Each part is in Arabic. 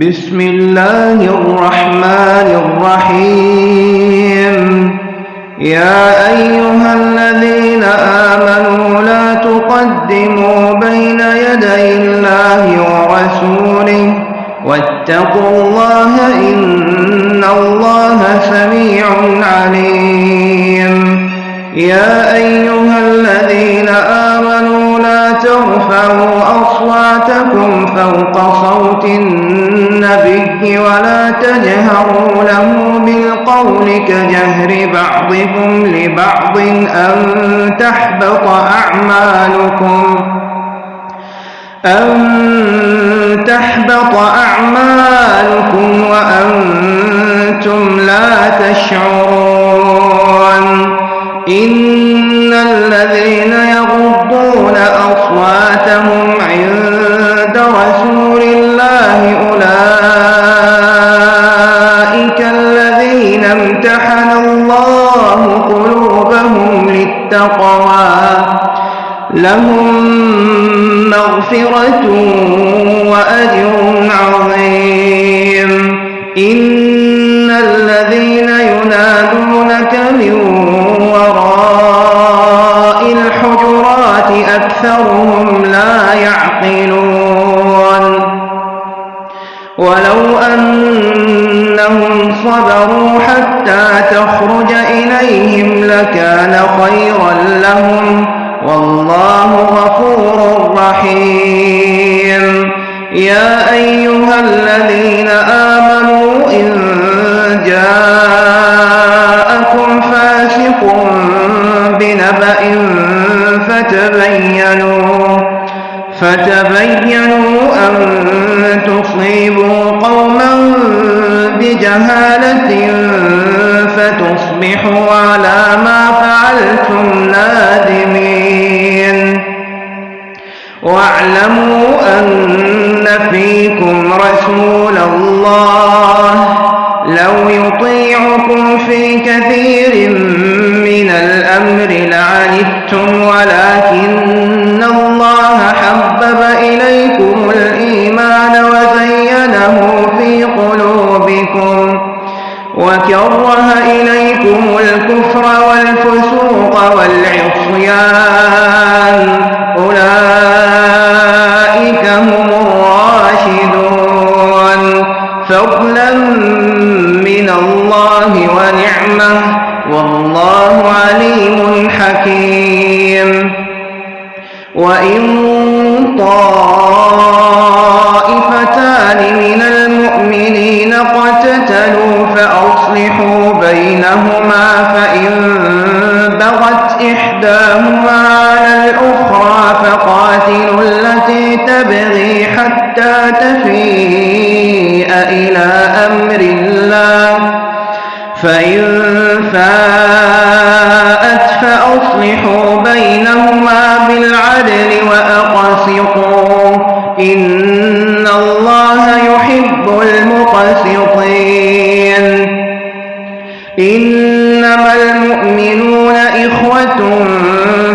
بسم الله الرحمن الرحيم. يا أيها الذين آمنوا لا تقدموا بين يدي الله ورسوله. واتقوا الله إن الله سميع عليم. يا أيها الذين آمنوا لا ترفعوا أصواتكم فوق صوت النبي ولا تجهروا له بالقول كجهر بعضكم لبعض أن تحبط أعمالكم أن تحبط أعمالكم وأنتم لا تشعرون إن الذين يغضون أصواتهم عند رسول الله أولئك الذين امتحن الله قلوبهم للتقوى. لهم مغفرة وأجر عظيم. إن الذين ينادونك من الحجرات أكثرهم لا يعقلون. ولو أنهم صبروا حتى تخرج إليهم لكان خيرا لهم. والله غفور رحيم. يا أيها الذين آمنوا إن جاءكم فاسق بنبأ فتبينوا. فتبينوا أن تصيبوا قوما بجهالة فتصبحوا على ما فعلتم نادمين. واعلموا أن فيكم رسول الله لو يطيعكم في كثير من الكفر والفسوق والعصيان أولئك هم الراشدون. فضلا من الله ونعمة والله عليم حكيم. وإن طائفتان من المؤمنين اقتتلوا فأصلحوا بينهما فإن بغت إحداهما على الأخرى فقاتلوا التي تبغي حتى تفيء إلى أمر الله فإن فاءت فأصلحوا بينهما بالعدل وأقسطوا إن الله يحب المقسطين إنما المؤمنون إخوة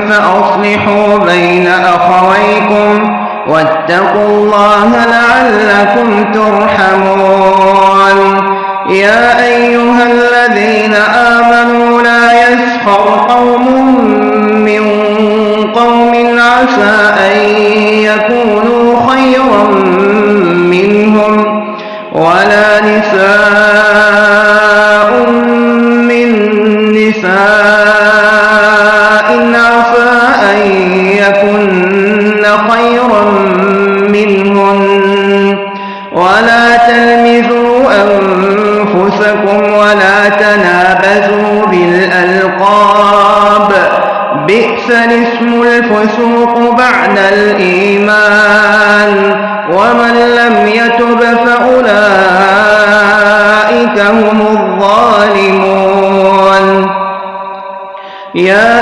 فأصلحوا بين أخويكم واتقوا الله لعلكم ترحمون. يا أيها الذين آمنوا لا يسخر قوم من قوم عسى أن يكونوا خيرا منهم ولا نساء تلمزوا أنفسكم ولا تنابزوا بالألقاب. بئس الاسم الفسوق بعد الإيمان. ومن لم يتب فأولئك هم الظالمون. يا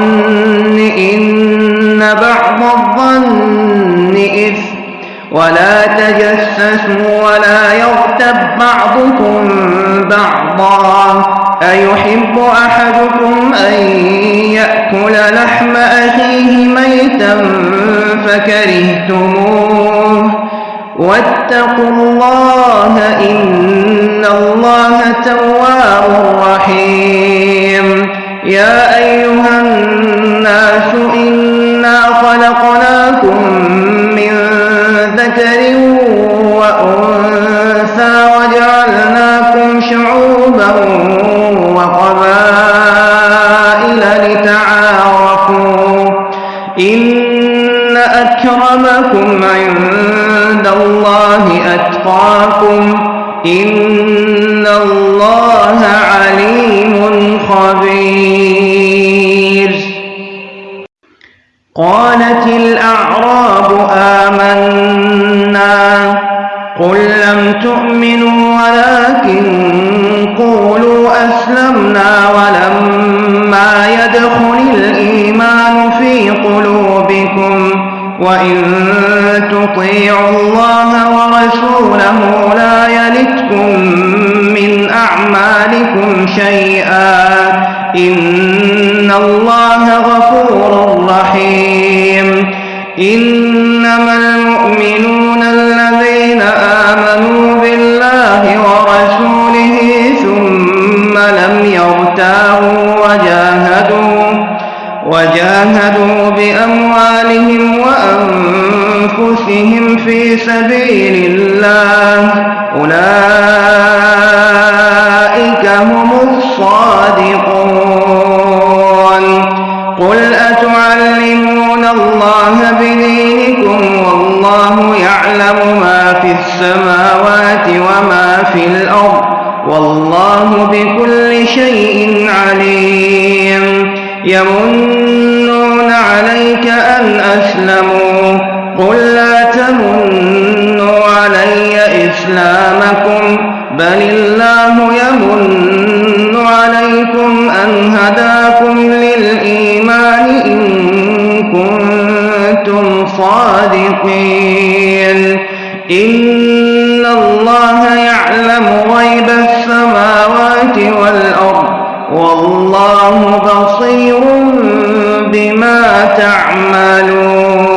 الظن إن بعض الظن إثم ولا تجسسوا ولا يغتب بعضكم بعضا أيحب أحدكم أن يأكل لحم أخيه ميتا فكرهتموه واتقوا الله إن الله تواب رحيم يا أيها الناس إنا خلقناكم من ذكر وأنثى وجعلناكم شعوبا وقبائل لتعارفوا إن أكرمكم عند الله أتقاكم إن قولوا أسلمنا ولما يدخل الإيمان في قلوبكم وإن تطيعوا الله ورسوله لا يلتكم من أعمالكم شيئا إن الله غفور رحيم إنما المؤمنون في الأرض. والله بكل شيء عليم. يمنون عليك أن أسلموا. قل لا تمنوا علي إسلامكم. بل الله يمن عليكم أن هداكم للإيمان إن كنتم صادقين. إن الله والله بصير بما تعملون.